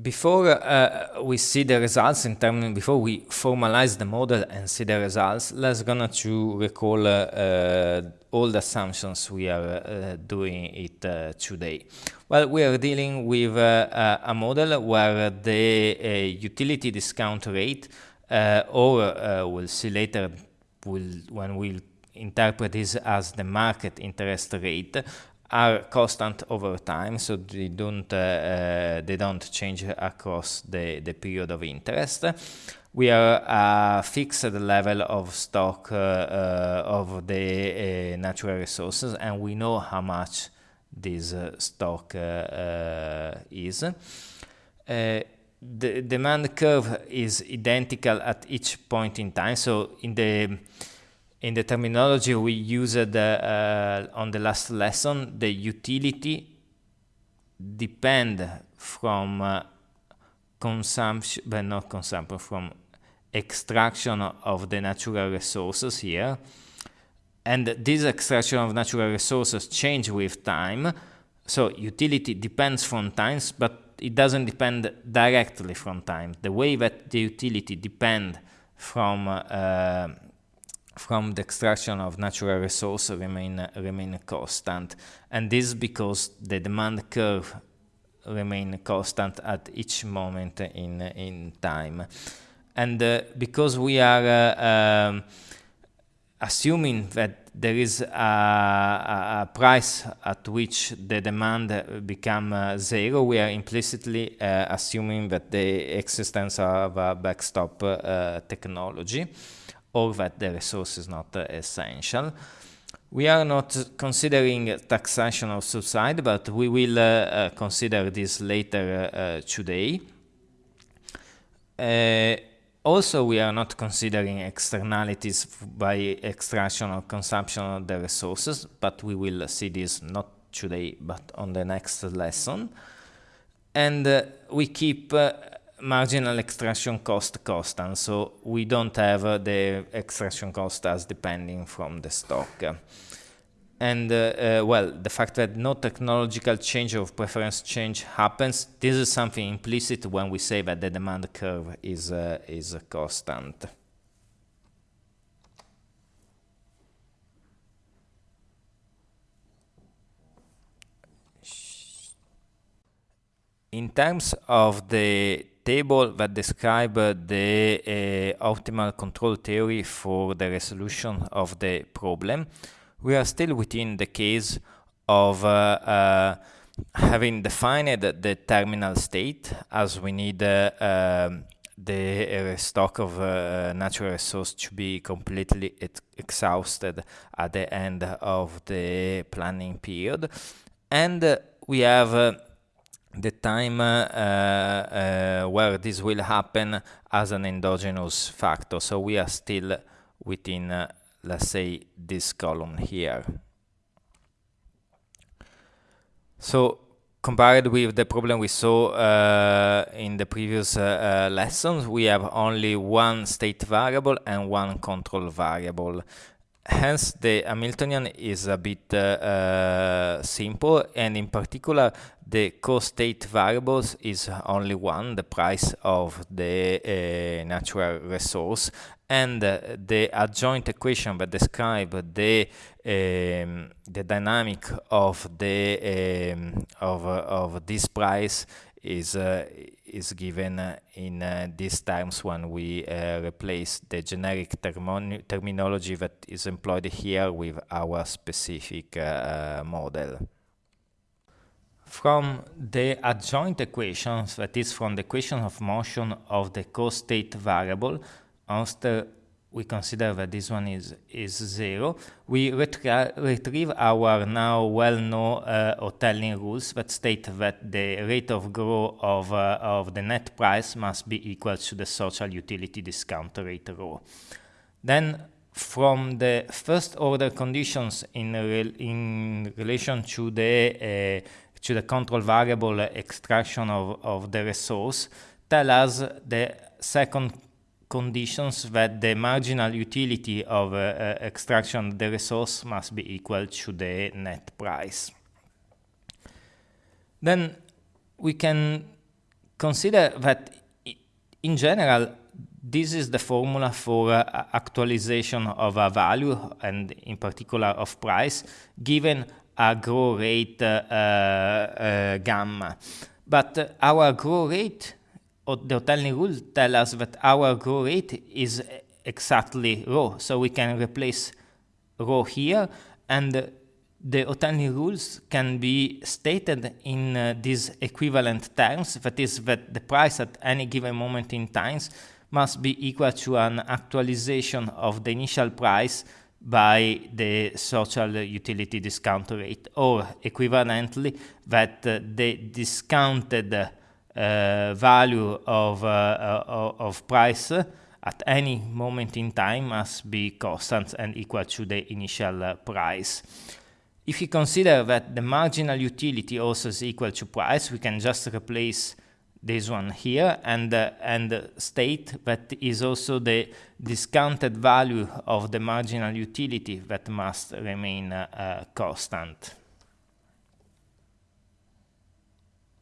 before uh, we see the results in terms before we formalize the model and see the results let's gonna to recall uh, uh, all the assumptions we are uh, doing it uh, today. Well we are dealing with uh, a model where the utility discount rate or we'll see later we'll, when we'll interpret this as the market interest rate are constant over time, so they don't uh, uh, they don't change across the the period of interest. We are a fixed level of stock uh, uh of the uh, natural resources, and we know how much this stock is. the demand curve is identical at each point in time. So in the in the terminology we used uh, on the last lesson, the utility depend from uh, consumption, but not consumption, from extraction of the natural resources here. And this extraction of natural resources change with time. So utility depends from times, but it doesn't depend directly from time. The way that the utility depend from uh, from the extraction of natural resources remain remain constant. And this is because the demand curve remain constant at each moment in in time. And uh, because we are uh, um, assuming that there is a, a, price at which the demand become uh, zero we are implicitly uh, assuming that the existence of a backstop uh, technology or that the resource is not uh, essential. We are not considering taxation of subside, but we will uh, uh, consider this later today. also, we are not considering externalities by extraction or consumption of the resources, but we will see this not today, but on the next lesson. And uh, we keep uh, marginal extraction cost constant, so we don't have the extraction cost as depending from the stock. And uh, uh, well, the fact that no technological change of preference change happens, this is something implicit when we say that the demand curve is, uh, is constant. In terms of the table that describe the uh, optimal control theory for the resolution of the problem. We are still within the case of uh, uh, having defined the terminal state as we need uh, um, the stock of uh, natural resource to be completely exhausted at the end of the planning period. And we have the time uh, uh, where this will happen as an endogenous factor. So we are still within, uh, let's say, this column here. So compared with the problem we saw uh, in the previous uh, uh, lessons, we have only one state variable and one control variable. Hence, the Hamiltonian is a bit simple, and in particular, the co-state variables is only one, the price of the uh, natural resource, and uh, the adjoint equation that describe the um, the dynamic of the um, of of this price is uh, is given in uh, these times when we uh, replace the generic terminology that is employed here with our specific uh, model. From the adjoint equations, that is from the equation of motion of the co-state variable, after we consider that this one is, is zero, we retrieve our now well-known uh, rules that state that the rate of growth of, uh, of the net price must be equal to the social utility discount rate rho. Then from the first order conditions in, in relation to the uh, to the control variable extraction of, of the resource tell us the second conditions that the marginal utility of uh, uh, extraction the resource must be equal to the net price. Then we can consider that in general, this is the formula for uh, actualization of a value and in particular of price given a growth rate uh, uh, gamma. But our growth rate, the Hotelling rule tell us that our growth rate is exactly rho. So we can replace rho here and the Hotelling rules can be stated in uh, these equivalent terms, that is that the price at any given moment in time must be equal to an actualization of the initial price by the social utility discount rate, or equivalently that uh, the discounted value of, uh, uh, of price at any moment in time must be constant and equal to the initial uh, price. If you consider that the marginal utility also is equal to price, we can just replace this one here and, uh, and state that is also the discounted value of the marginal utility that must remain uh, uh, constant.